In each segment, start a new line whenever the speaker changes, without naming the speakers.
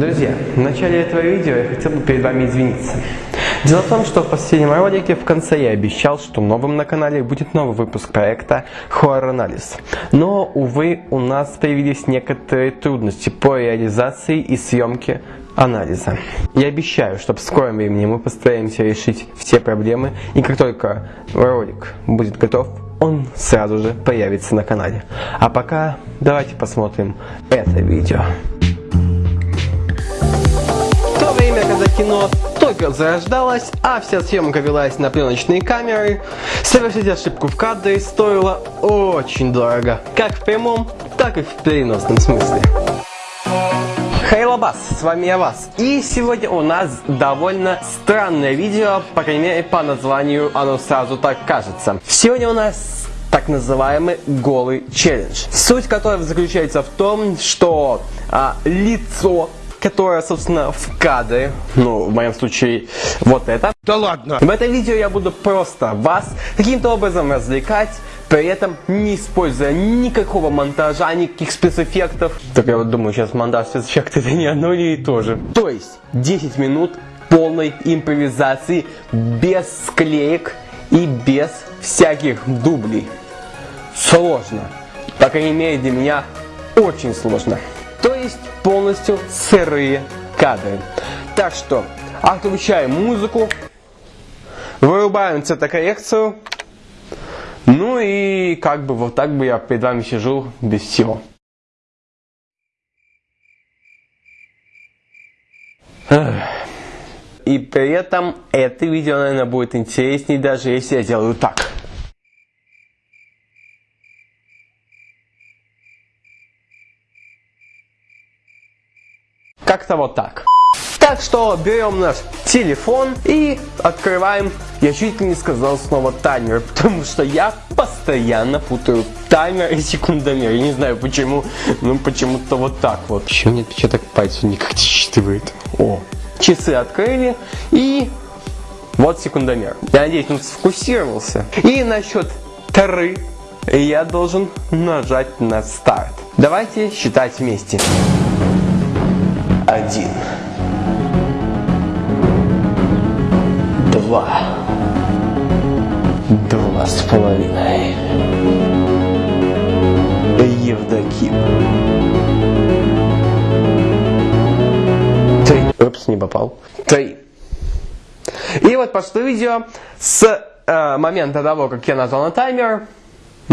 Друзья, в начале этого видео я хотел бы перед вами извиниться. Дело в том, что в последнем ролике в конце я обещал, что новым на канале будет новый выпуск проекта Horror Анализ. Но, увы, у нас появились некоторые трудности по реализации и съемке анализа. Я обещаю, что в скором времени мы постараемся решить все проблемы, и как только ролик будет готов, он сразу же появится на канале. А пока давайте посмотрим это видео. Время, когда кино только зарождалось, а вся съемка велась на пленочные камеры, совершить ошибку в кадре стоило очень дорого, как в прямом, так и в переносном смысле. Хейлабас, с вами я Вас. И сегодня у нас довольно странное видео, по крайней мере по названию оно сразу так кажется. Сегодня у нас так называемый голый челлендж. Суть которого заключается в том, что а, лицо которое, собственно, в кадре, ну, в моем случае, вот это.
Да ладно!
В этом видео я буду просто вас каким-то образом развлекать, при этом не используя никакого монтажа, никаких спецэффектов. Так я вот думаю, сейчас монтаж спецэффекты это не одно и то же. То есть 10 минут полной импровизации, без склеек и без всяких дублей. Сложно. По крайней мере для меня очень сложно. То есть полностью сырые кадры. Так что отключаем музыку, вырубаем цветокоррекцию, ну и как бы вот так бы я перед вами сижу без всего. И при этом это видео, наверное, будет интереснее, даже если я делаю так. Как-то вот так. Так что берем наш телефон и открываем, я чуть не сказал снова таймер, потому что я постоянно путаю таймер и секундомер. Я не знаю почему, но почему-то вот так вот. Почему мне отпечаток пальца никак не считывает? О, часы открыли и вот секундомер. Я надеюсь, он сфокусировался. И на счет три я должен нажать на старт. Давайте считать вместе один, два, два с половиной, Евдоким, три, упс, не попал, три. И вот пошло видео с э, момента того, как я нажал на таймер,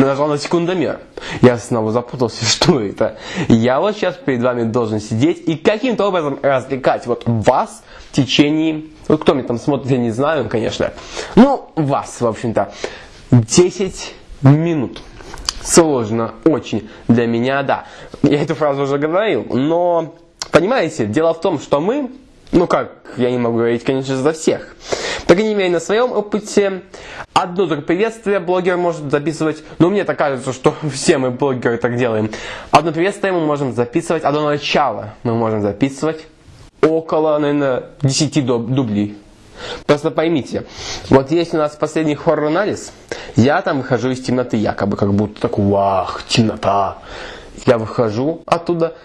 нажал на секундомер. Я снова запутался, что это. Я вот сейчас перед вами должен сидеть и каким-то образом развлекать вот вас в течение... Вот кто мне там смотрит, я не знаю, конечно. Ну, вас, в общем-то. 10 минут. Сложно, очень. Для меня, да. Я эту фразу уже говорил. Но, понимаете, дело в том, что мы... Ну как, я не могу говорить, конечно, за всех. По крайней мере, на своем опыте одно только приветствие блогер может записывать, но мне так кажется, что все мы блогеры так делаем. Одно приветствие мы можем записывать, одно начало мы можем записывать около, наверное, 10 дублей. Просто поймите, вот если у нас последний хоррор-анализ, я там выхожу из темноты, якобы как будто так, вах, темнота. Я выхожу оттуда,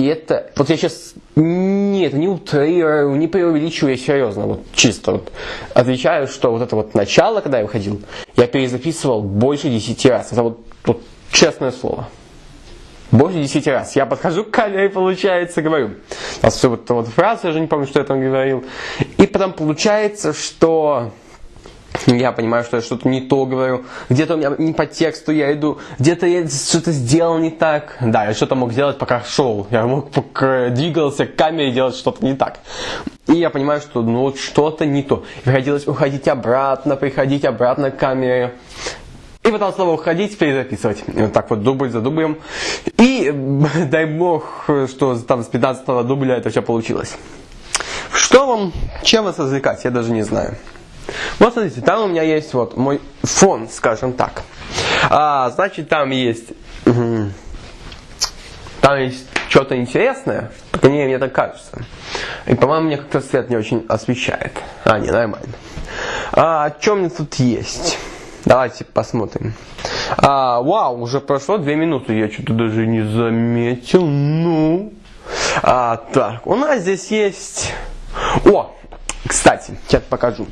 и это, вот я сейчас, нет, не утрирую, не преувеличиваю, я серьезно, вот чисто вот отвечаю, что вот это вот начало, когда я выходил, я перезаписывал больше 10 раз. Это вот, вот честное слово. Больше 10 раз. Я подхожу к камере, получается, говорю. Нас все вот, вот фраза, я же не помню, что я там говорил. И потом получается, что я понимаю, что я что-то не то говорю, где-то у меня не по тексту я иду, где-то я что-то сделал не так. Да, я что-то мог делать, пока шел. Я мог пока двигался к камере делать что-то не так. И я понимаю, что ну вот что-то не то. Приходилось уходить обратно, приходить обратно к камере. И потом снова уходить, перезаписывать. И вот так вот дубль за дублем. И дай бог, что там с 15 дубля это все получилось. Что вам, чем вас развлекать, я даже не знаю. Вот смотрите, там у меня есть вот мой фон, скажем так. А, значит, там есть, там есть что-то интересное, по крайней мере, мне так кажется. И, по-моему, мне как-то свет не очень освещает. А, не, нормально. А, о чем мне тут есть? Давайте посмотрим. А, вау, уже прошло две минуты, я что-то даже не заметил. Ну, А, так, у нас здесь есть... О, кстати, сейчас покажу.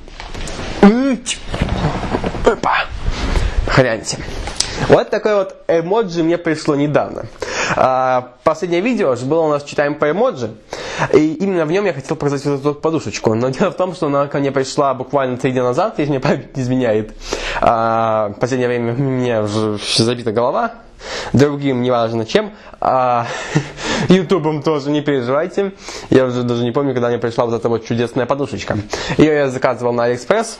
Опа. Хряньте. Вот такой вот эмоджи мне пришло недавно. Последнее видео же было у нас «Читаем по эмоджи». И именно в нем я хотел показать вот эту подушечку. Но дело в том, что она ко мне пришла буквально три дня назад, если мне память не изменяет. Последнее время у меня уже забита голова. Другим, неважно чем. А, Ютубом тоже не переживайте. Я уже даже не помню, когда мне пришла вот эта вот чудесная подушечка. Ее я заказывал на Алиэкспресс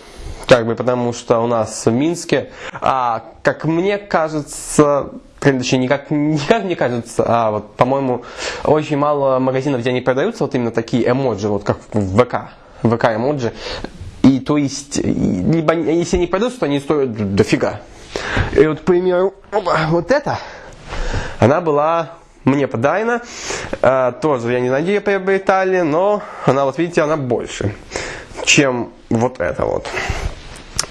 как бы потому что у нас в Минске, а, как мне кажется, точнее, никак, не кажется, а вот, по-моему, очень мало магазинов, где они продаются вот именно такие эмоджи, вот как в ВК, ВК эмоджи. И то есть, либо если они продаются, то они стоят дофига. И вот, к примеру, вот это, она была мне подарена. А, тоже, я не знаю, где ее приобретали, но она, вот видите, она больше, чем вот это вот.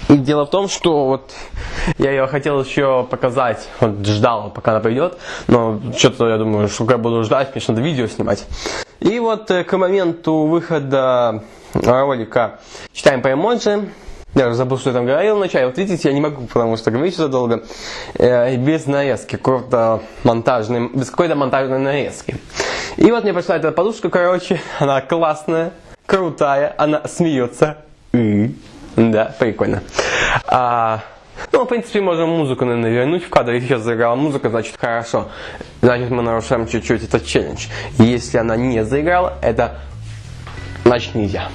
И дело в том, что вот я ее хотел еще показать, вот ждал, пока она придет, но что-то я думаю, что я буду ждать, мне надо видео снимать. И вот э, к моменту выхода ролика «Читаем по эмоджи», я уже забыл, что я там говорил вначале. Вот видите, я не могу, потому что говорить что долго. Э, без нарезки, какой-то монтажный, без какой-то монтажной нарезки. И вот мне пришла эта подушка, короче, она классная, крутая, она смеется. Да, прикольно. А, ну, в принципе, можем музыку, наверное, вернуть в кадр. Если сейчас заиграла музыка, значит хорошо. Значит, мы нарушаем чуть-чуть этот челлендж. Если она не заиграла, это значит нельзя.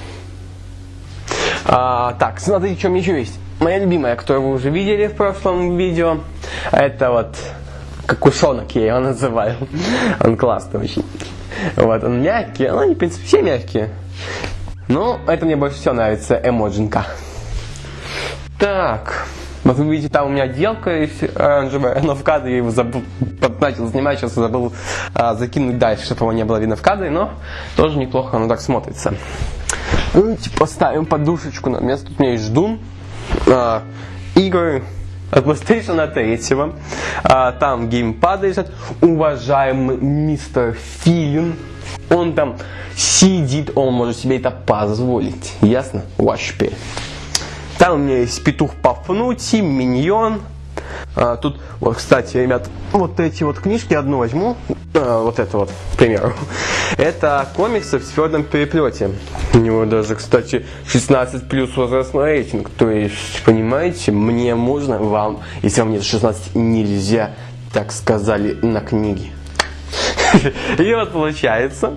А, так, смотрите, что еще есть. Моя любимая, которую вы уже видели в прошлом видео, это вот кокушонок я его называю. Он классный очень. Вот, он мягкий, ну, они, в принципе, все мягкие. Но это мне больше всего нравится эмоджинка. Так, вот вы видите, там у меня отделка оранжевая, но в кадре я его забыл, начал снимать, сейчас забыл а, закинуть дальше, чтобы его не было видно в кадре, но тоже неплохо оно так смотрится. Давайте поставим подушечку на место. Тут у меня есть ждун. А, игры от PlayStation 3. А, там геймпады лежат. Уважаемый мистер Филин. Он там сидит, он может себе это позволить. Ясно? Вообще. Там у меня есть петух Пафнути, миньон. А, тут, вот, кстати, ребят, вот эти вот книжки одну возьму. А, вот это вот, к примеру. Это комиксы в твердом переплете. У него даже, кстати, 16 плюс возрастной рейтинг. То есть, понимаете, мне можно, вам, если вам нет 16, нельзя, так сказали на книге. И вот получается,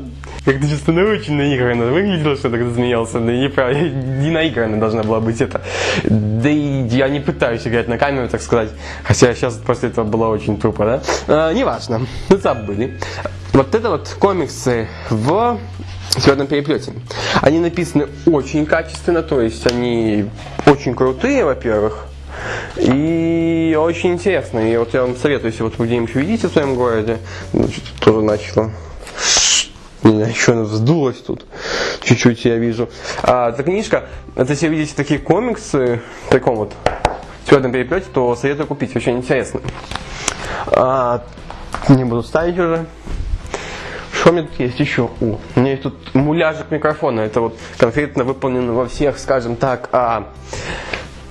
как-то чисто научно наигранно выглядело, что так засмеялся. Да не, прав... не наигранно должна была быть это. Да и я не пытаюсь играть на камеру, так сказать. Хотя сейчас после этого было очень тупо, да? А, неважно, забыли. Вот это вот комиксы в твердом переплете. Они написаны очень качественно, то есть они очень крутые, во-первых. И очень интересно. И вот я вам советую, если вот вы где-нибудь увидите в своем городе, значит, тоже начало меня еще она вздулась тут. Чуть-чуть я вижу. А, эта книжка, это если видите такие комиксы в таком вот твердом переплете, то советую купить. Очень интересно. А, не буду ставить уже. Что у меня тут есть еще? О, у меня есть тут муляжик микрофона. Это вот конкретно выполнено во всех, скажем так, а,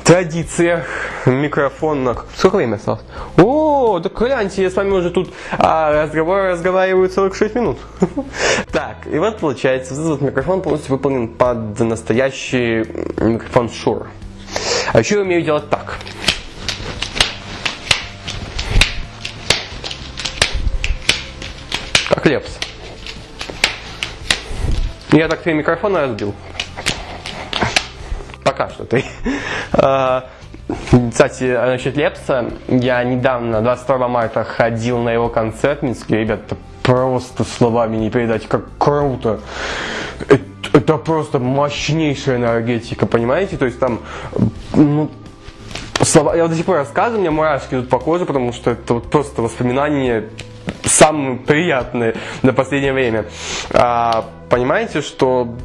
традициях микрофонных. Сколько времени осталось? О, так гляньте, я с вами уже тут а, разговор разговариваю 46 минут. Так, и вот получается, этот микрофон полностью выполнен под настоящий микрофон Shure. А еще я умею делать так. Как лепс. Я так три микрофона разбил. Пока что ты. А, кстати, насчет Лепса, я недавно, 22 марта, ходил на его концерт Минский. Ребята, просто словами не передать, как круто. Это, это просто мощнейшая энергетика, понимаете? То есть там, ну, слова, я вот до сих пор рассказываю, у меня мурашки тут по коже, потому что это вот просто воспоминания самые приятные на последнее время. А, понимаете, что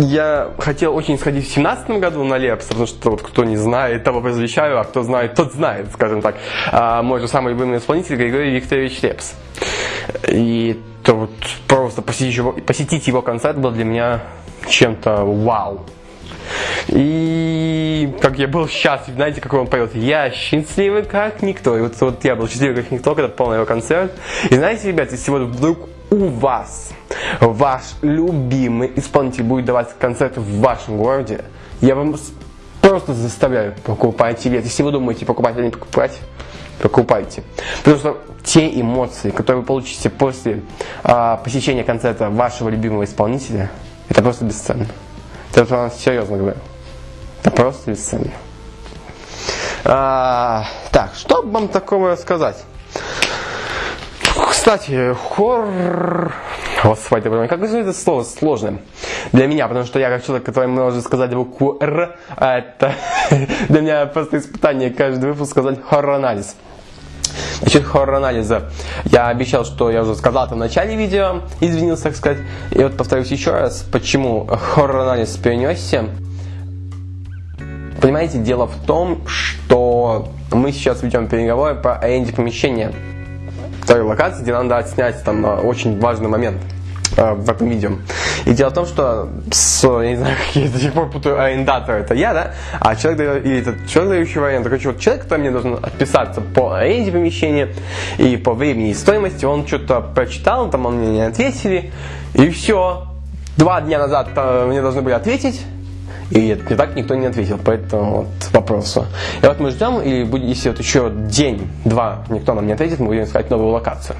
я хотел очень сходить в семнадцатом году на Лепс, потому что вот кто не знает, того возвещаю, а кто знает, тот знает, скажем так. А, мой же самый любимый исполнитель Григорий Викторович Лепс. И то вот просто посетить его, посетить его концерт был для меня чем-то вау. И как я был счастлив, знаете, как он поет, я счастливый как никто. И вот, вот я был счастливый как никто, когда полный его концерт. И знаете, ребят, если вот вдруг у вас ваш любимый исполнитель будет давать концерт в вашем городе, я вам просто заставляю покупать билет. Если вы думаете покупать или не покупать, покупайте. Потому что те эмоции, которые вы получите после а, посещения концерта вашего любимого исполнителя, это просто бесценно. Это я серьезно говорю. Это просто бесценно. А, так, что вам такого сказать? Кстати, хор... Господи, как же это слово сложное для меня, потому что я как человек, который может сказать букву Р, а это для меня просто испытание каждый выпуск сказать хоррор-анализ. Насчет хоррор-анализа. Я обещал, что я уже сказал это в начале видео, извинился, так сказать. И вот повторюсь еще раз, почему хоррор-анализ перенесся. Понимаете, дело в том, что мы сейчас ведем переговоры по аренде помещения той локации, где надо отснять там очень важный момент э, в этом видео. И дело в том, что с, я не знаю, какие до сих пор путаю, арендатор это я, да, а человек, и этот человек, дающий в аренду, короче, вот человек, который мне должен отписаться по аренде помещения и по времени и стоимости, он что-то прочитал, там он мне не ответили, и все. Два дня назад э, мне должны были ответить, и так никто не ответил по этому вот вопросу. И вот мы ждем, и если вот еще день-два никто нам не ответит, мы будем искать новую локацию.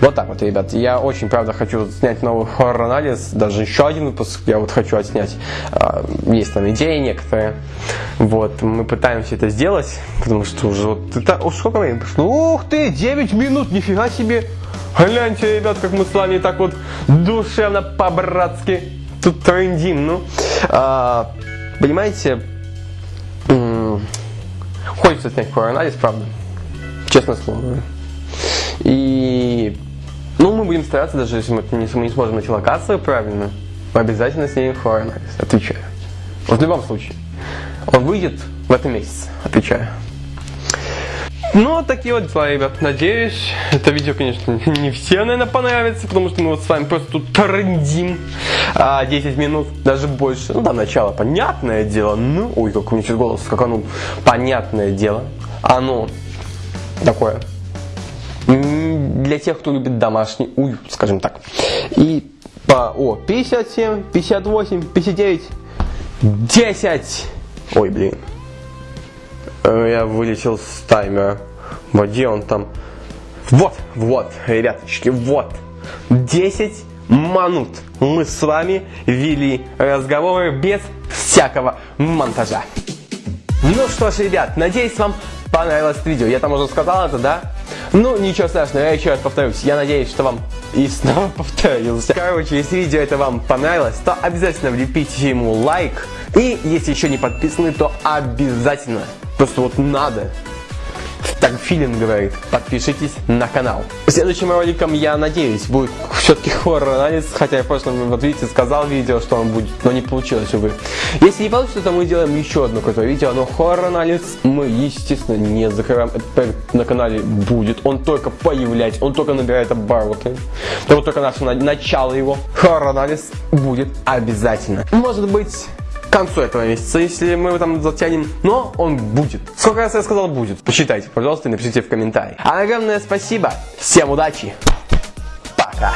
Вот так вот, ребят. Я очень, правда, хочу снять новый хоррор-анализ, даже еще один выпуск я вот хочу отснять. А, есть там идеи некоторые. Вот, мы пытаемся это сделать, потому что уже вот это... О, сколько времени прошло? Ух ты, 9 минут, нифига себе! Гляньте, ребят, как мы с вами так вот душевно, по-братски тут трендим. Ну, понимаете, хочется снять хоррор-анализ, правда. Честное слово. И ну, мы будем стараться, даже если мы не, мы не сможем найти локацию правильно, мы обязательно снимем хоррор-анализ, отвечаю. Вот в любом случае. Он выйдет в этом месяце, отвечаю. Ну, такие вот дела, ребят. Надеюсь, это видео, конечно, не всем, наверное, понравится, потому что мы вот с вами просто тут трендим а, 10 минут, даже больше. Ну, да, начало, понятное дело. Ну, ой, как у меня сейчас голос скаканул. Понятное дело. Оно такое для тех, кто любит домашний уют, скажем так. И по, о, 57, 58, 59, 10. Ой, блин. Э, я вылетел с таймера. Где он там? Вот, вот, ребяточки, вот. 10 минут мы с вами вели разговоры без всякого монтажа. Ну что ж, ребят, надеюсь, вам понравилось видео. Я там уже сказал это, да? Ну, ничего страшного, я еще раз повторюсь. Я надеюсь, что вам и снова повторился. Короче, если видео это вам понравилось, то обязательно влепите ему лайк. И если еще не подписаны, то обязательно, просто вот надо так Филин говорит, подпишитесь на канал. Следующим роликом, я надеюсь, будет все-таки хоррор-анализ, хотя я в прошлом, вот видите, сказал видео, что он будет, но не получилось, увы. Если не получится, то мы делаем еще одно крутое видео, но хоррор-анализ мы, естественно, не закрываем. На канале будет, он только появляется, он только набирает обороты. Это вот только наше начало его. Хоррор-анализ будет обязательно. Может быть концу этого месяца, если мы его там затянем. Но он будет. Сколько раз я сказал будет? Посчитайте, пожалуйста, напишите в комментарии. А огромное спасибо. Всем удачи. Пока.